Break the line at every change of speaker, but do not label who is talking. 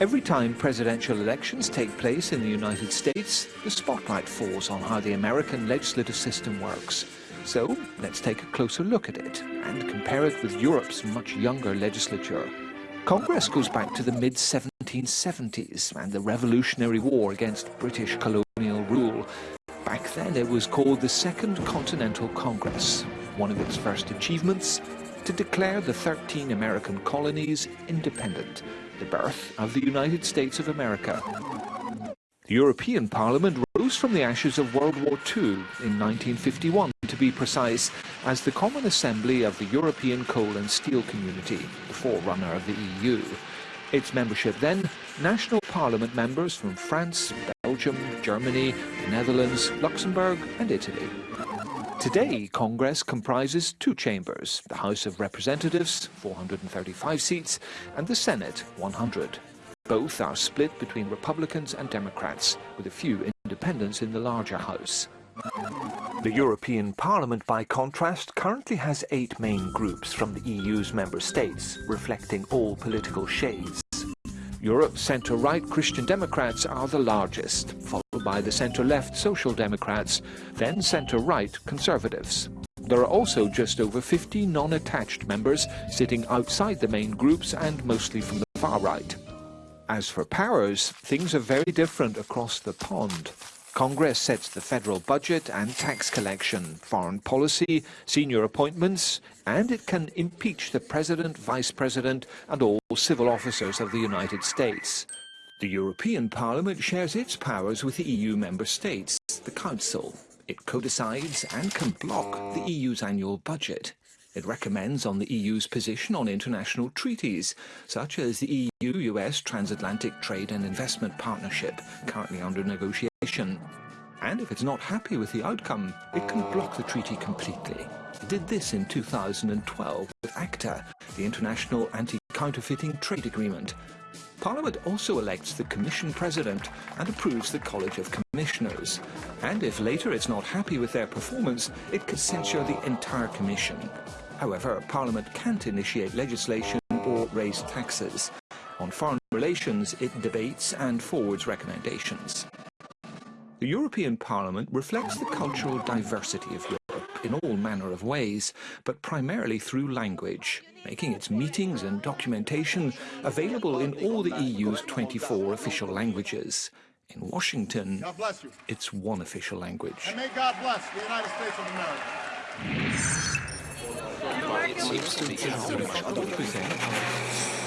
Every time presidential elections take place in the United States, the spotlight falls on how the American legislative system works. So let's take a closer look at it and compare it with Europe's much younger legislature. Congress goes back to the mid-1770s and the Revolutionary War against British colonial rule. Back then it was called the Second Continental Congress. One of its first achievements, to declare the 13 American colonies independent the birth of the United States of America. The European Parliament rose from the ashes of World War II in 1951, to be precise, as the Common Assembly of the European Coal and Steel Community, the forerunner of the EU. Its membership then, national parliament members from France, Belgium, Germany, the Netherlands, Luxembourg and Italy. Today, Congress comprises two chambers, the House of Representatives, 435 seats, and the Senate, 100. Both are split between Republicans and Democrats, with a few independents in the larger House. The European Parliament, by contrast, currently has eight main groups from the EU's member states, reflecting all political shades. Europe's centre-right Christian Democrats are the largest, by the centre-left Social Democrats, then centre-right Conservatives. There are also just over 50 non-attached members sitting outside the main groups and mostly from the far right. As for powers, things are very different across the pond. Congress sets the federal budget and tax collection, foreign policy, senior appointments, and it can impeach the President, Vice President and all civil officers of the United States. The European Parliament shares its powers with the EU member states, the Council. It co-decides and can block the EU's annual budget. It recommends on the EU's position on international treaties, such as the EU-US Transatlantic Trade and Investment Partnership, currently under negotiation. And if it's not happy with the outcome, it can block the treaty completely. It did this in 2012 with ACTA, the International Anti-Counterfeiting Trade Agreement. Parliament also elects the Commission President and approves the College of Commissioners. And if later it's not happy with their performance, it can censure the entire Commission. However, Parliament can't initiate legislation or raise taxes. On foreign relations, it debates and forwards recommendations. The European Parliament reflects the cultural diversity of Europe in all manner of ways, but primarily through language, making its meetings and documentation available in all the EU's 24 official languages. In Washington, it's one official language.
And may God bless the United States of America
it seems to be. I don't think